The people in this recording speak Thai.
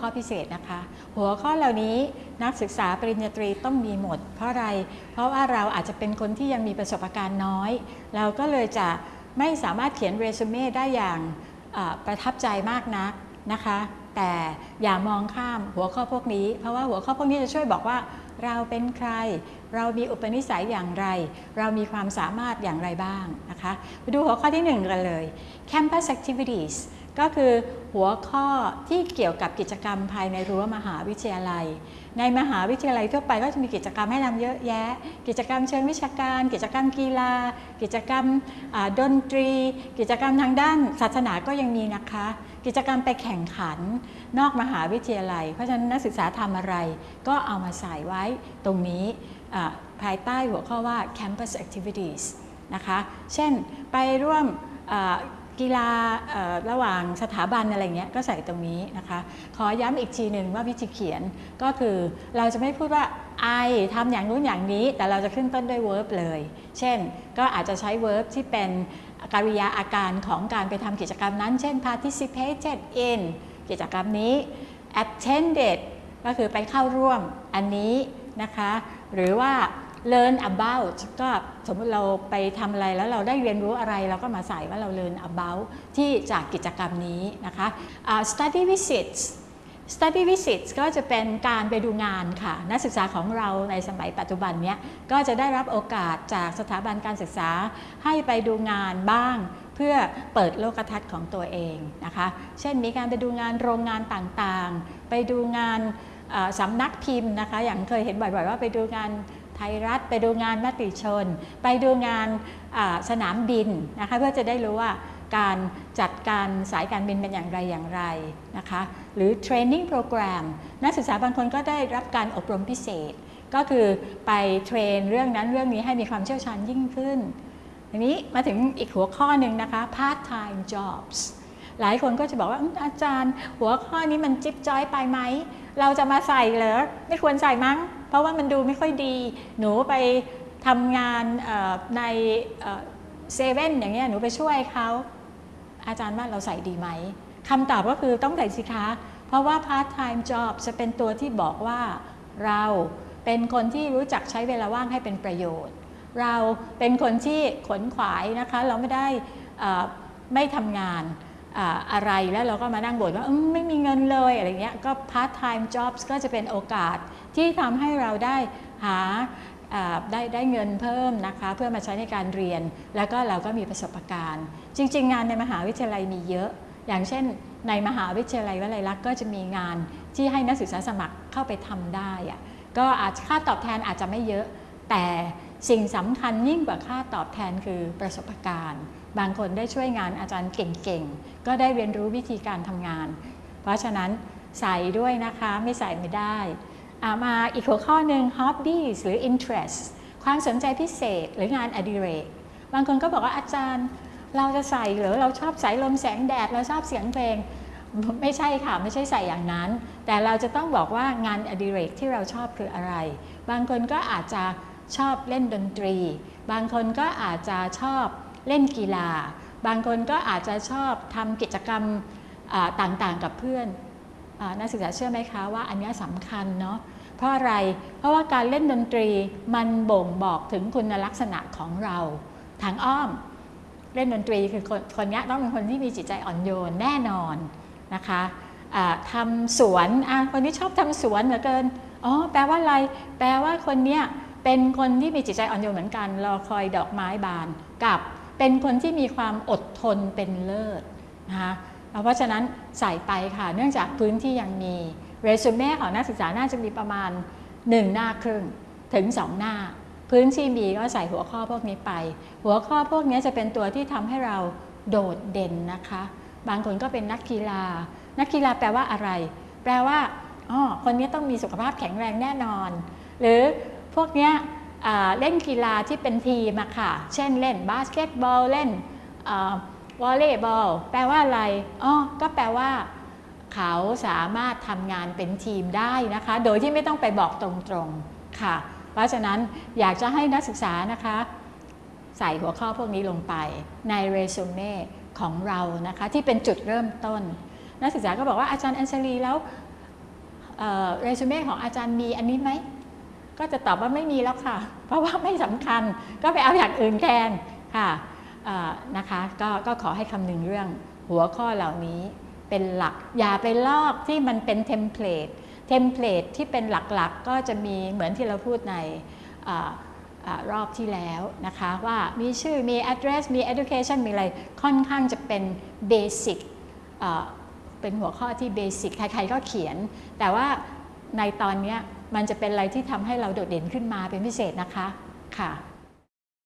ข้อพิเศษนะคะ หัวข้อเหล่านี้นักศึกษาปริญญาตรีต้องมีหมด เพราะอะไร เพราะว่าเราอาจจะเป็นคนที่ยังมีประสบการณ์น้อย เราก็เลยจะไม่สามารถเขียนเรซูเม่ได้อย่างประทับใจมากนักนะคะ แต่อย่ามองข้ามหัวข้อพวกนี้ เพราะว่าหัวข้อพวกนี้จะช่วยบอกว่าเราเป็นใคร เรามีอุปนิสัยอย่างไร เรามีความสามารถอย่างไรบ้างนะคะ ไปดูหัวข้อที่ 1 กันเลย Campus Activities ก็คือหัวข้อที่เกี่ยวกับกิจกรรมภายในรั้วมหาวิทยาลัย ในมหาวิทยาลัยทั่วไปก็จะมีกิจกรรมให้ทำเยอะแยะ กิจกรรมเชิงวิชาการ กิจกรรมกีฬา กิจกรรมดนตรี กิจกรรมทางด้านศาสนาก็ยังมีนะคะ กิจกรรมไปแข่งขันนอกมหาวิทยาลัย เพราะฉะนั้นนักศึกษาทำอะไร ก็เอามาใส่ไว้ตรงนี้ภายใต้หัวข้อว่า campus activities นะคะ เช่นไปร่วม กีฬาระหว่างสถาบันอะไรเงี้ยก็ใส่ตรงนี้นะคะ ขอย้ำอีกทีหนึ่งว่าวิธีเขียนก็คือเราจะไม่พูดว่า I ทำอย่างนู้นอย่างนี้ แต่เราจะขึ้นต้นด้วย verb เลย เช่น ก็อาจจะใช้ verb ที่เป็นกริยาอาการของการไปทำกิจกรรมนั้น เช่น participated in กิจกรรมนี้ attended ก็คือไปเข้าร่วมอันนี้นะคะ หรือว่า learn about ก็สมมติเราไปทำอะไรแล้วเราได้เรียนรู้อะไรเราก็มาใส่ว่าเรา learn about ที่จากกิจกรรมนี้นะคะ uh, study visits study visits ก็จะเป็นการไปดูงานค่ะ นักศึกษาของเราในสมัยปัจจุบันเนี้ยก็จะได้รับโอกาสจากสถาบันการศึกษาให้ไปดูงานบ้าง เพื่อเปิดโลกทัศน์ของตัวเองนะคะ เช่นมีการไปดูงานโรงงานต่างๆ ไปดูงานสำนักพิมพ์นะคะ อย่างเคยเห็นบ่อยๆว่าไปดูงาน ไทยรัฐ ไปดูงานมติชน ไปดูงานสนามบินนะคะเพื่อจะได้รู้ว่าการจัดการสายการบินเป็นอย่างไรอย่างไรนะคะหรือเทรนนิ่งโปรแกรมนักศึกษาบางคนก็ได้รับการอบรมพิเศษ ก็คือไปเทรนเรื่องนั้นเรื่องนี้ให้มีความเชี่ยวชาญยิ่งขึ้นทีนี้มาถึงอีกหัวข้อหนึ่งนะคะ part time jobs หลายคนก็จะบอกว่าอาจารย์ หัวข้อนี้มันจิ๊บจ้อยไปไหม เราจะมาใส่เหรอ ไม่ควรใส่มั้ง เพราะว่ามันดูไม่ค่อยดี หนูไปทำงานในเซเว่นอย่างเงี้ยหนูไปช่วยเขาอาจารย์ว่าเราใส่ดีไหมคำตอบก็คือต้องใส่สิคะ เพราะว่า part time job จะเป็นตัวที่บอกว่าเราเป็นคนที่รู้จักใช้เวลาว่างให้เป็นประโยชน์ เราเป็นคนที่ขนขวายนะคะ เราไม่ได้ไม่ทำงาน อะไรแล้วเราก็มานั่งบ่นว่าไม่มีเงินเลยอะไรเงี้ยก็ part time jobs ก็จะเป็นโอกาสที่ทำให้เราได้หาได้ได้เงินเพิ่มนะคะเพื่อมาใช้ในการเรียน แล้วก็เราก็มีประสบการณ์ จริง ๆ งานในมหาวิทยาลัยมีเยอะ อย่างเช่น ในมหาวิทยาลัยวลัยลักษณ์ก็จะมีงานที่ให้นักศึกษาสมัครเข้าไปทำได้ก็อาจค่าตอบแทนอาจจะไม่เยอะ แต่ สิ่งสำคัญยิ่งกว่าค่าตอบแทนคือประสบการณ์ บางคนได้ช่วยงานอาจารย์เก่งๆ ก็ได้เรียนรู้วิธีการทำงาน เพราะฉะนั้นใส่ด้วยนะคะไม่ใส่ไม่ได้ มาอีกหัวข้อหนึ่ง hobbies หรือ interest ความสนใจพิเศษหรืองานอดิเรก บางคนก็บอกว่าอาจารย์เราจะใส่หรือเราชอบใส่ลมแสงแดดเราชอบเสียงเพลงไม่ใช่ค่ะ ไม่ใช่ใส่อย่างนั้น แต่เราจะต้องบอกว่างานอดิเรกที่เราชอบคืออะไร บางคนก็อาจจะ ชอบเล่นดนตรี บางคนก็อาจจะชอบเล่นกีฬา บางคนก็อาจจะชอบทำกิจกรรมต่างๆกับเพื่อนนักศึกษาเชื่อไหมคะว่าอันนี้สำคัญเนาะเพราะอะไร เพราะว่าการเล่นดนตรีมันบ่งบอกถึงคุณลักษณะของเราทางอ้อม เล่นดนตรีคือคนคนนี้ต้องเป็นคนที่มีจิตใจอ่อนโยนแน่นอนนะคะะทำสวนคนนี้ชอบทำสวนเหลือเกินอ๋อแปลว่าอะไร แปลว่าคนนี้เป็นคนที่มีจิตใจอ่อนโยนเหมือนกัน รอคอยดอกไม้บาน กับเป็นคนที่มีความอดทนเป็นเลิศนะคะเพราะฉะนั้นใส่ไปค่ะ เนื่องจากพื้นที่ยังมีเรซูเม่ของนักศึกษาน่าจะมีประมาณ 1 หน้าครึ่งถึง 2 หน้า พื้นที่มีก็ใส่หัวข้อพวกนี้ไป หัวข้อพวกนี้จะเป็นตัวที่ทำให้เราโดดเด่นนะคะ บางคนก็เป็นนักกีฬา นักกีฬาแปลว่าอะไร แปลว่าอ๋อคนนี้ต้องมีสุขภาพแข็งแรงแน่นอน หรือ วกนี้เล่นกีฬาที่เป็นทีมอะค่ะ เช่นเล่นบาสเกตบอลเล่นวอลเลย์บอลแปลว่าอะไรอ๋อก็แปลว่าเขาสามารถทำงานเป็นทีมได้นะคะ โดยที่ไม่ต้องไปบอกตรงๆค่ะ เพราะฉะนั้นอยากจะให้นักศึกษานะคะ ใส่หัวข้อพวกนี้ลงไปในเรซูเม่ของเรานะคะ ที่เป็นจุดเริ่มต้น นักศึกษาก็บอกว่าอาจารย์อนเซลีแล้วเรซูเม่ของอาจารย์มีอันนี้ไหม ก็จะตอบว่าไม่มีแล้วค่ะ เพราะว่าไม่สำคัญก็ไปเอาอย่างอื่นแทนค่ะนะคะก็ขอให้คำนึงเรื่องหัวข้อเหล่านี้เป็นหลัก อย่าไปลอกที่มันเป็น templateเทมเพลตที่เป็นหลักๆ ก็จะมีเหมือนที่เราพูดในออรอบที่แล้วนะคะว่ามีชื่อมี address มี education มีอะไรค่อนข้างจะเป็น basic เป็นหัวข้อที่ basic ใครๆก็เขียน แต่ว่าในตอนเนี้ย มันจะเป็นอะไรที่ทำให้เราโดดเด่นขึ้นมาเป็นพิเศษนะคะค่ะ